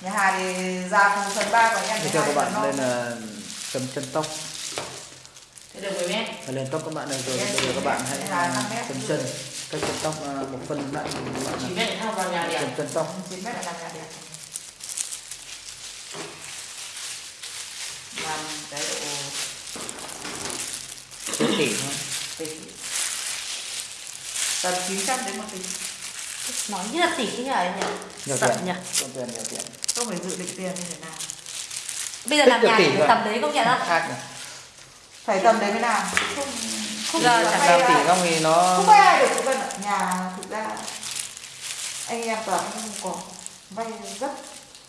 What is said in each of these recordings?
nhà Hà thì ra phần phần ba còn em Thế cho các bạn phần lên là chấm chân tóc. Thế được 10 mét. Phải lên tóc các bạn này rồi bây giờ các bạn hãy chấm chân cách chấm tóc à, một phân lại các bạn 9 mét để thao vào nhà đẹp. chấm chân tóc. 9 mét là làm nhà đẹp. Làm cái độ tỷ thôi. Tỷ tầm 900 đến 1 tỷ nói như là tỷ nhỉ anh nhỉ? Nhiều tiền. nhỉ? Nhiều tiền nhiều tiền không phải dự định tiền như thế nào. Bây giờ làm nhà thì tầm đấy công nhận không phải tầm đấy mới làm. Không không Giờ phải chẳng làm là- tỷ không thì nó không vay ai được cũng ở nhà thực ra anh em toàn không có. Vay rất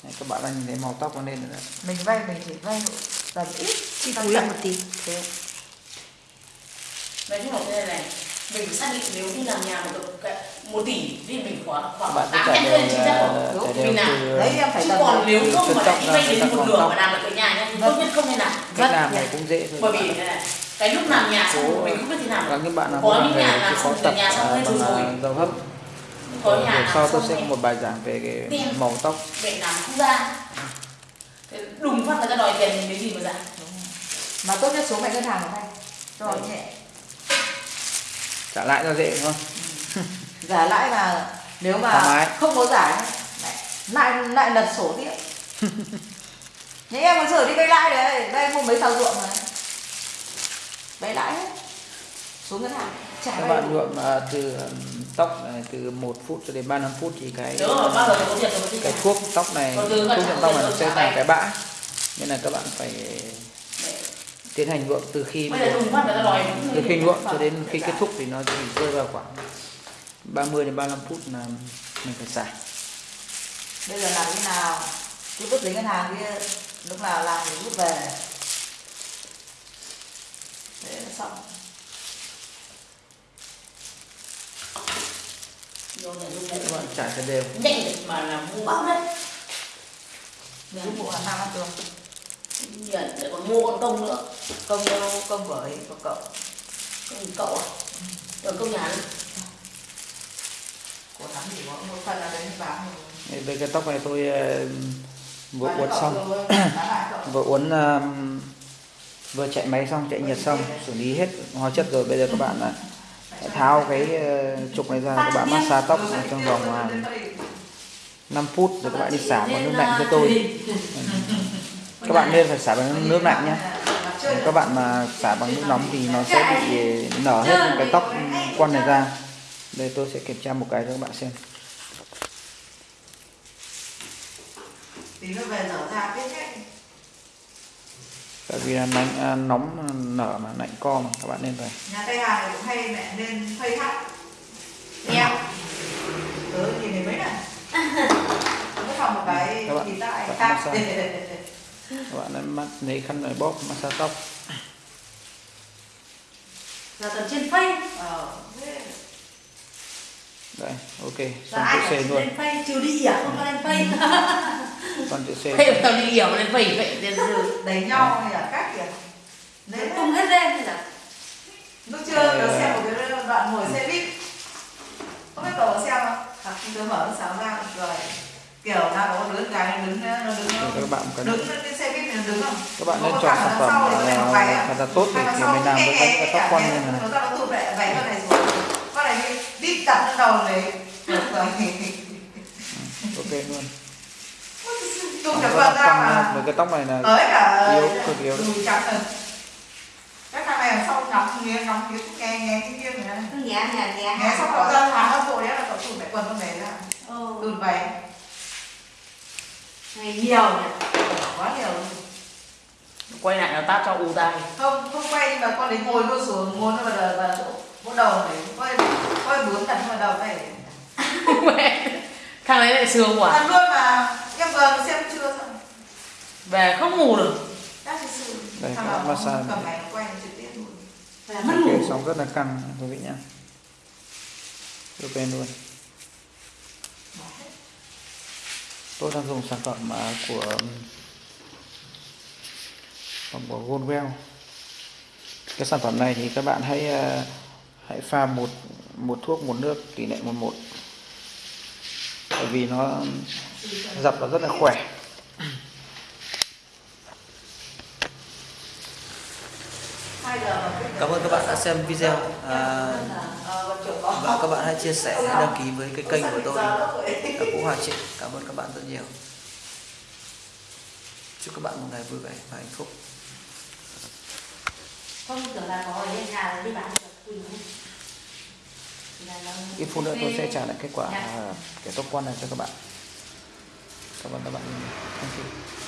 Đấy, các bạn đang nhìn thấy màu tóc nó lên rồi đấy. mình vay mình chỉ vay tầm ít chi lại một tí. Thế. Nói chung là thế này này. Mình xác định nếu như làm nhà một được cái- một tỷ thì mình khoảng khoảng bạn cứ 8 trải mét đều lên 9 mét là- rồi. trải Đúng, đều mình làm. từ đấy em phải Chứ còn nếu từ không mà lại đi vay đến một nửa mà làm được cái nhà nhá thì Vâng. tốt nhất không nên làm. cách Vâng, làm này cũng dễ thôi Bởi vì bạn. thế này, cái lúc làm nhà xong mình không biết thế nào. và những bạn nào Có những về nhà làm xong tập nhà xong bằng rồi. dầu hấp Có Rồi nhà sau làm tôi xong sẽ có một bài giảng về cái màu tóc Mẹ làm không ra. Đùng phát người ta đòi tiền thì lấy gì mà ra. mà tốt nhất số mẹ ngân hàng của cho Đấy. nhẹ trả lại cho dễ đúng không giả lãi mà nếu mà không có giải lại lại lại lật sổ tiếp. Những em còn sửa đi vay lãi đấy vay mua mấy thao ruộng mà. Vay lãi hết. Số ngân hàng trả các bạn nhuộm à, từ tóc này từ 1 phút cho đến 35 phút thì cái rồi cái đi thuốc tóc này thuốc nhuộm tóc này nó sẽ thành cái bã. Nên là các bạn phải tiến hành nhuộm từ khi từ khi nhuộm cho đến khi kết thúc thì nó chỉ rơi vào khoảng 30 đến 35 phút là mình phải xả bây giờ làm thế nào cứ vứt giấy ngân hàng kia lúc nào làm thì rút về thế là xong Vô nhà dùng đấy. bạn trải cho đều Nhanh được mà là mua bóc đấy. rút bộ là năm ăn tường Nhận để còn mua con công nữa. công đâu công với của cậu Công cậu à? Rồi công nhà nữa. của thắng chỉ có một phần là đấy bán Đây, cái tóc này tôi ờ, vừa uốn xong. vừa uốn vừa chạy máy xong chạy nhiệt xong xử lý hết hóa chất rồi. Bây giờ các bạn hãy tháo cái ờ, trục này ra các bạn massage tóc trong vòng à, 5 phút rồi các bạn đi xả bằng nước lạnh cho tôi. Các bạn nên phải xả bằng nước lạnh nhé. Các bạn mà xả bằng nước nóng thì nó sẽ bị nở hết những cái tóc quăn này ra. Đây tôi sẽ kiểm tra một cái cho các bạn xem tí nữa về dở ra biết hết tại vì là à, nóng nở mà lạnh co mà các bạn nên phải nhà tây hà này cũng hay mẹ nên phây hát em tớ nhìn thấy mấy này nó phòng một cái Các bạn- thì tại các bạn các bạn lấy mắt lấy khăn này bóp massage tóc. Là tầm trên phây. Ờ đây ok xong ai chữ phải C luôn. phây? Trừ đi à không có lên phây xong chữ C Thế tao đi hiểu lên phẩy phẩy lên dư. đánh nhau hay là các kiểu nên tung hết lên thì là? Lúc chưa tớ xem một cái đoạn ngồi xe buýt. Không biết cậu xem không? À, tớ mở nó sáng ra rồi kiểu nào có đứa cái nó đứng nó đứng cho các bạn cần đứng lên cái xe buýt nó đứng không? Các bạn nên một chọn sản phẩm thì là nó phải mặc thật là tốt để thì sau mình làm với cảm quăn nghe, như này nó ra nó tụt lại vảy con này xuống con này đi đi đặt lên đầu này rồi. Ok luôn Các được vợ ra mà với cái tóc này là tới cả yếu, cực yếu. đùi trắng rồi các thằng này ở sau ngắm nghe ngắm nghe nghe nghe cái kia này cứ nhẹ nhẹ nhẹ nghe xong cậu ra hàng nó vội đấy là cậu tụt lại quần con này ra ừ. tụt vảy ngày nhiều nhỉ quá nhiều Quay lại nó tát cho u tai. không không quay mà con đấy ngồi luôn xuống ngồi nó vào đầu vào chỗ vỗ đầu này quay quay bướm đặt vào đầu này Mẹ. Thằng đấy lại sướng quá. ăn luôn mà em vừa xem chưa xong Về không ngủ được. Đây, các nó massage. mất ngủ. ok xong rất là căng quý vị nhá. Ok luôn. Tôi đang dùng sản phẩm à, của phẩm của Goldwell. Cái sản phẩm này thì các bạn hãy à, hãy pha một một thuốc một nước tỷ lệ một một. Bởi vì nó dập nó rất là khỏe hai giờ mà cái cảm ơn các bạn đã xem video. À, và các bạn hãy chia sẻ hãy đăng ký với cái kênh của tôi. Là Vũ Hòa Trịnh. Cảm ơn các bạn rất nhiều. Chúc các bạn một ngày vui vẻ và hạnh phúc. Ít phút nữa tôi sẽ trả lại kết quả à, cái top quan này cho các bạn. Cảm ơn các bạn. Thank you